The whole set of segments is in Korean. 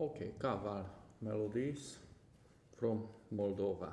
Okay, Kaval melodies from Moldova.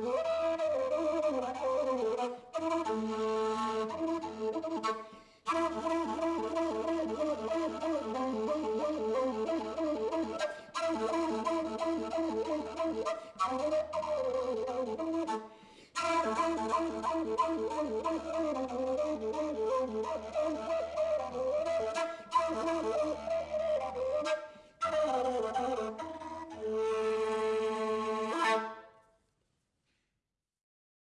Whoa! Thank you.